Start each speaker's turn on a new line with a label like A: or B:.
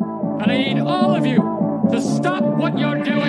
A: And I need all of you to stop what you're doing.